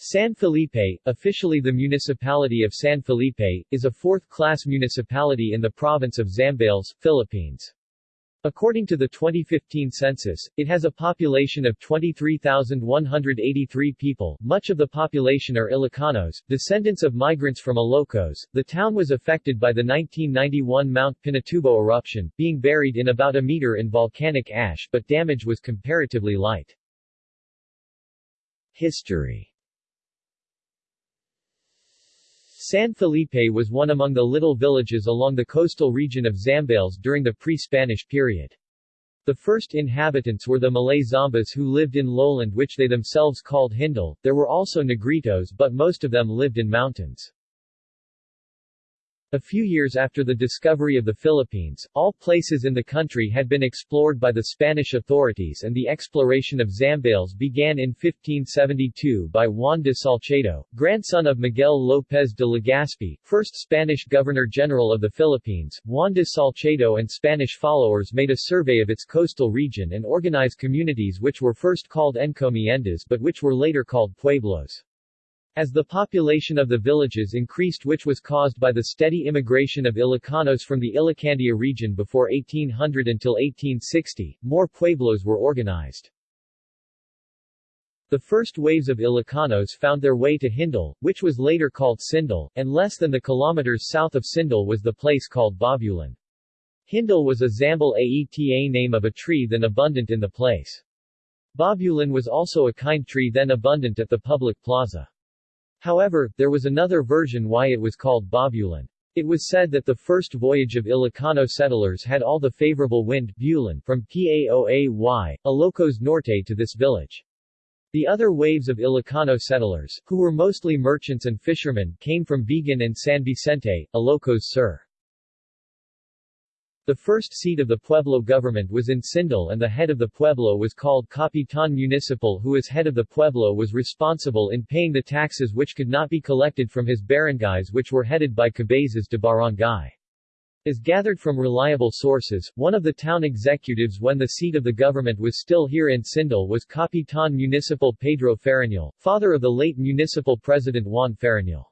San Felipe, officially the municipality of San Felipe, is a fourth-class municipality in the province of Zambales, Philippines. According to the 2015 census, it has a population of 23,183 people. Much of the population are Ilocanos, descendants of migrants from Ilocos. The town was affected by the 1991 Mount Pinatubo eruption, being buried in about a meter in volcanic ash, but damage was comparatively light. History San Felipe was one among the little villages along the coastal region of Zambales during the pre-Spanish period. The first inhabitants were the Malay Zambas who lived in lowland which they themselves called Hindal. There were also Negritos but most of them lived in mountains. A few years after the discovery of the Philippines, all places in the country had been explored by the Spanish authorities and the exploration of Zambales began in 1572 by Juan de Salcedo, grandson of Miguel López de Legazpi, first Spanish Governor-General of the Philippines. Juan de Salcedo and Spanish followers made a survey of its coastal region and organized communities which were first called encomiendas but which were later called pueblos. As the population of the villages increased which was caused by the steady immigration of Ilocanos from the Ilocandia region before 1800 until 1860, more pueblos were organized. The first waves of Ilocanos found their way to Hindal, which was later called Sindal, and less than the kilometers south of Sindal was the place called Bobulan. Hindal was a Zambal Aeta name of a tree then abundant in the place. Bobulan was also a kind tree then abundant at the public plaza. However, there was another version why it was called Bobulan. It was said that the first voyage of Ilocano settlers had all the favorable wind Bulan from Paoay, Ilocos Norte to this village. The other waves of Ilocano settlers, who were mostly merchants and fishermen, came from Vigan and San Vicente, Ilocos Sur. The first seat of the Pueblo government was in Sindal and the head of the Pueblo was called Capitan Municipal who as head of the Pueblo was responsible in paying the taxes which could not be collected from his barangays which were headed by cabezas de barangay. As gathered from reliable sources, one of the town executives when the seat of the government was still here in Sindal was Capitan Municipal Pedro Farinal, father of the late municipal president Juan Farinal.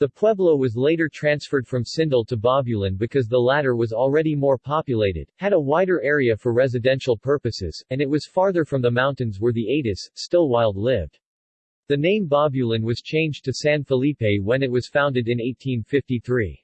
The pueblo was later transferred from Sindal to Bobulan because the latter was already more populated, had a wider area for residential purposes, and it was farther from the mountains where the Atis, still wild lived. The name Bobulan was changed to San Felipe when it was founded in 1853.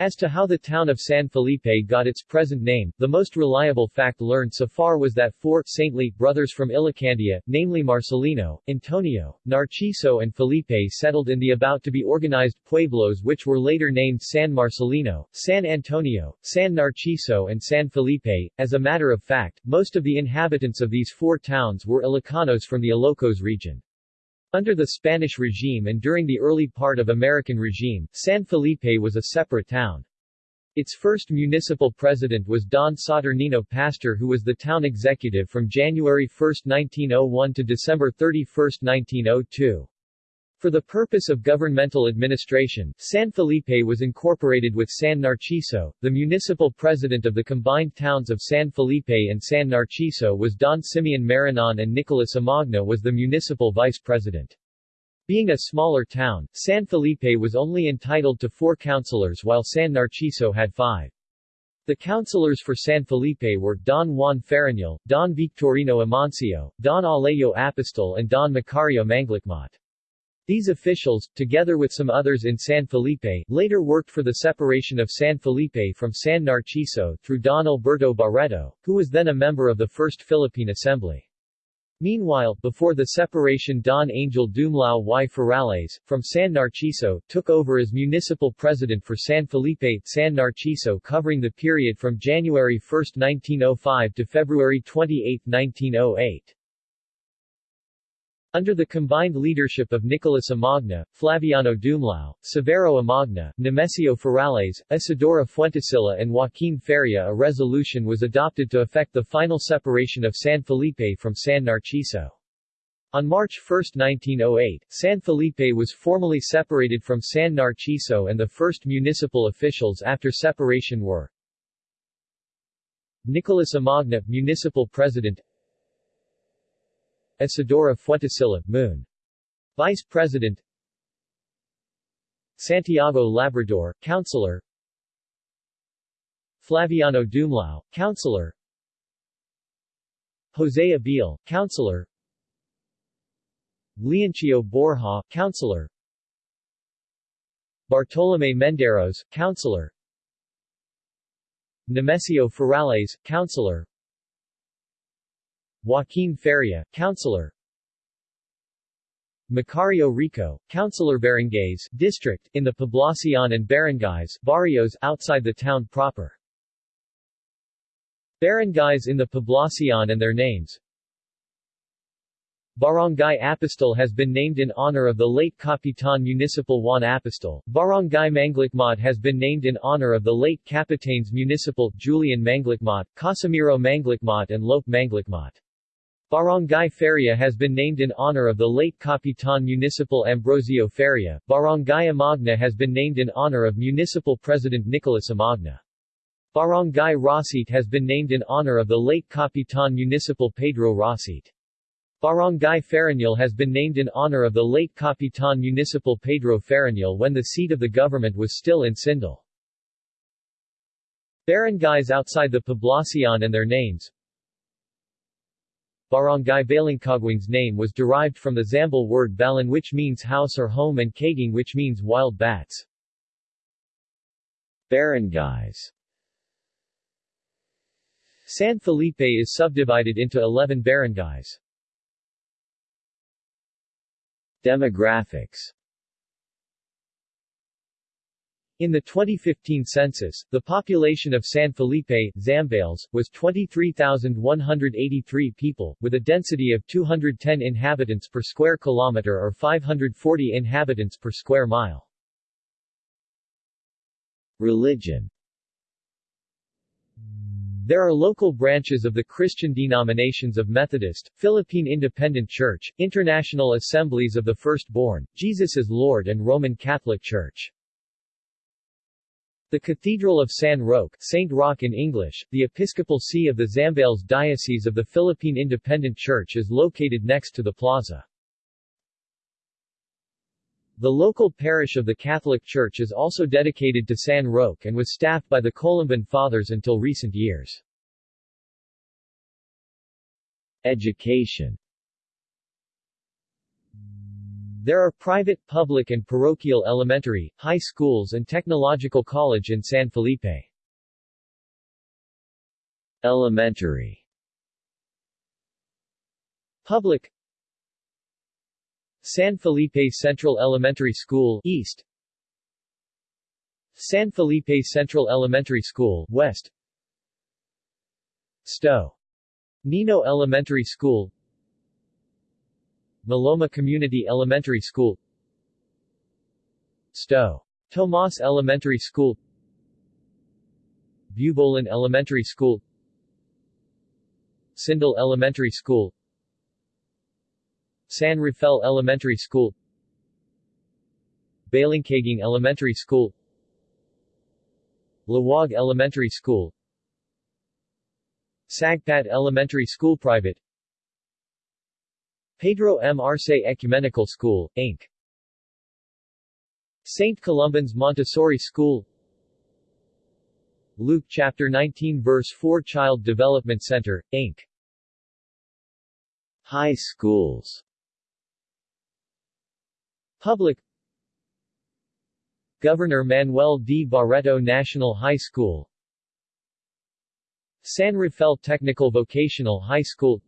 As to how the town of San Felipe got its present name, the most reliable fact learned so far was that four saintly brothers from Ilocandia, namely Marcelino, Antonio, Narciso and Felipe settled in the about-to-be organized pueblos which were later named San Marcelino, San Antonio, San Narciso and San Felipe. As a matter of fact, most of the inhabitants of these four towns were Ilocanos from the Ilocos region. Under the Spanish regime and during the early part of American regime, San Felipe was a separate town. Its first municipal president was Don Saturnino Pastor who was the town executive from January 1, 1901 to December 31, 1902. For the purpose of governmental administration, San Felipe was incorporated with San Narciso. The municipal president of the combined towns of San Felipe and San Narciso was Don Simeon Marinon and Nicolas Amagna was the municipal vice president. Being a smaller town, San Felipe was only entitled to four councilors while San Narciso had five. The councilors for San Felipe were Don Juan Farinal, Don Victorino Amancio, Don Alejo Apostol and Don Macario Manglicmot. These officials, together with some others in San Felipe, later worked for the separation of San Felipe from San Narciso through Don Alberto Barreto, who was then a member of the First Philippine Assembly. Meanwhile, before the separation Don Angel Dumlao y Ferrales, from San Narciso, took over as municipal president for San Felipe, San Narciso covering the period from January 1, 1905 to February 28, 1908. Under the combined leadership of Nicolas Amagna, Flaviano Dumlao, Severo Amagna, Nemesio Ferrales, Isidora Fuentesilla and Joaquin Feria a resolution was adopted to effect the final separation of San Felipe from San Narciso. On March 1, 1908, San Felipe was formally separated from San Narciso and the first municipal officials after separation were Nicolas Amagna, municipal president Isidora Fuentesilla, Moon. Vice President. Santiago Labrador, Councilor. Flaviano Dumlao, Councilor. Jose Abil, Councilor. Leoncio Borja, Councilor. Bartolome Menderos, Councilor. Nemesio Ferrales, Councilor Joaquin Feria, Councilor Macario Rico, Councilor Barangays, District, in the Poblacion and Barangays, barrios outside the town proper. Barangays in the Poblacion and their names Barangay Apostol has been named in honor of the late Capitan Municipal Juan Apostol. Barangay Manglicmot has been named in honor of the late Capitanes Municipal Julian Manglicmot, Casimiro Manglicmot and Lope Manglicmot. Barangay Feria has been named in honor of the late Capitan Municipal Ambrosio Feria. Barangay Amagna has been named in honor of Municipal President Nicolas Amagna. Barangay Rosit has been named in honor of the late Capitan Municipal Pedro Rosit. Barangay Faranil has been named in honor of the late Capitan Municipal Pedro Faranil when the seat of the government was still in Sindal. Barangays outside the Poblacion and their names Barangay Balingkagwing's name was derived from the Zambal word balan which means house or home and kaging which means wild bats. Barangays San Felipe is subdivided into 11 barangays. Demographics in the 2015 census, the population of San Felipe, Zambales, was 23,183 people, with a density of 210 inhabitants per square kilometer or 540 inhabitants per square mile. Religion there are local branches of the Christian denominations of Methodist, Philippine Independent Church, International Assemblies of the Firstborn, Jesus is Lord and Roman Catholic Church. The Cathedral of San Roque Saint Roque in English, the Episcopal See of the Zambales Diocese of the Philippine Independent Church is located next to the plaza. The local parish of the Catholic Church is also dedicated to San Roque and was staffed by the Columban Fathers until recent years. Education There are private, public and parochial elementary, high schools and technological college in San Felipe. Elementary Public San Felipe Central Elementary School East San Felipe Central Elementary School West Sto. Nino Elementary School Maloma Community Elementary School. Sto. Tomas Elementary School. Bubolan Elementary School. Sindal Elementary School. San Rafael Elementary School. Balingkaging Elementary School. Lawag Elementary School. Sagpat Elementary School Private Pedro M. Arce Ecumenical School, Inc. St. Columban's Montessori School Luke Chapter 19 Verse 4 Child Development Center, Inc. High schools Public Governor Manuel D. Barreto National High School San Rafael Technical Vocational High School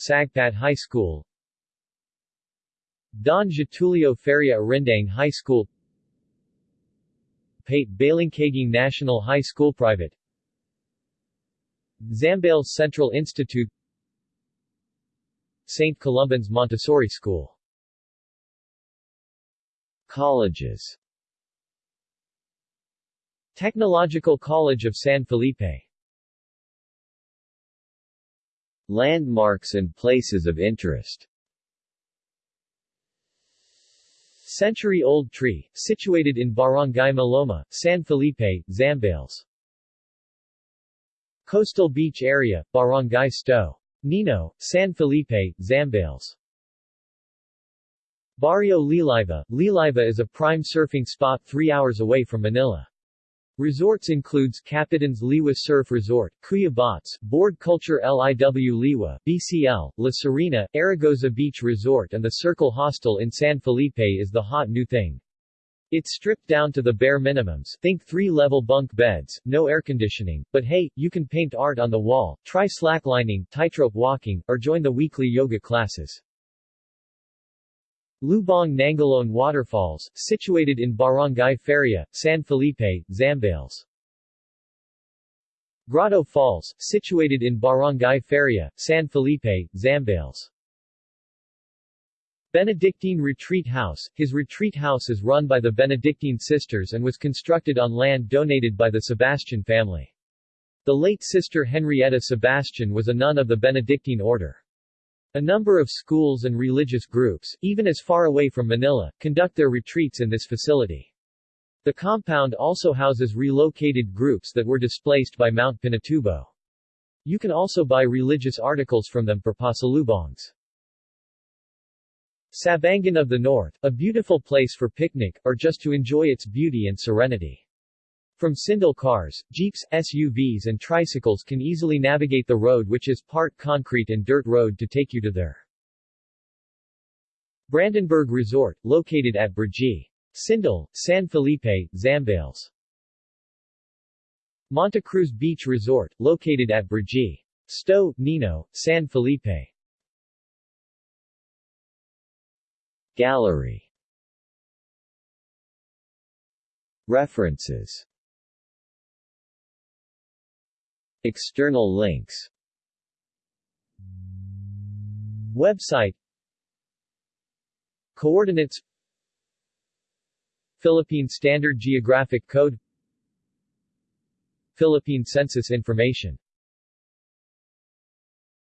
Sagpat High School. Don Getulio Feria Arindang High School. Pate Balingkaging National High School Private. Zambales Central Institute. St. Columban's Montessori School. Colleges. Technological College of San Felipe Landmarks and places of interest Century-old tree, situated in Barangay Maloma, San Felipe, Zambales. Coastal beach area, Barangay Sto. Nino, San Felipe, Zambales. Barrio Liwliwa Liwliwa is a prime surfing spot three hours away from Manila. Resorts includes Capitans Liwa Surf Resort, Kuya Bots, Board Culture Liwliwa, BCL, La Serena, Aragosa Beach Resort and the Circle Hostel in San Felipe is the hot new thing. It's stripped down to the bare minimums think three-level bunk beds, no air conditioning, but hey, you can paint art on the wall, try slacklining, tightrope walking, or join the weekly yoga classes. Lubong Nangalone Waterfalls, situated in Barangay Feria, San Felipe, Zambales. Grotto Falls, situated in Barangay Feria, San Felipe, Zambales. Benedictine Retreat House His retreat house is run by the Benedictine sisters and was constructed on land donated by the Sebastian family. The late Sister Henrietta Sebastian was a nun of the Benedictine order. A number of schools and religious groups, even as far away from Manila, conduct their retreats in this facility. The compound also houses relocated groups that were displaced by Mount Pinatubo. You can also buy religious articles from them for pasalubongs. Sabangan of the North, a beautiful place for picnic, or just to enjoy its beauty and serenity. From Sindel cars, jeeps, SUVs and tricycles can easily navigate the road which is part concrete and dirt road to take you to there. Brandenburg Resort, located at Brgy. Sindel, San Felipe, Zambales. Monte Cruz Beach Resort, located at Brgy. Sto, Nino, San Felipe. Gallery References External links. Website. Coordinates. Philippine Standard Geographic Code. Philippine Census Information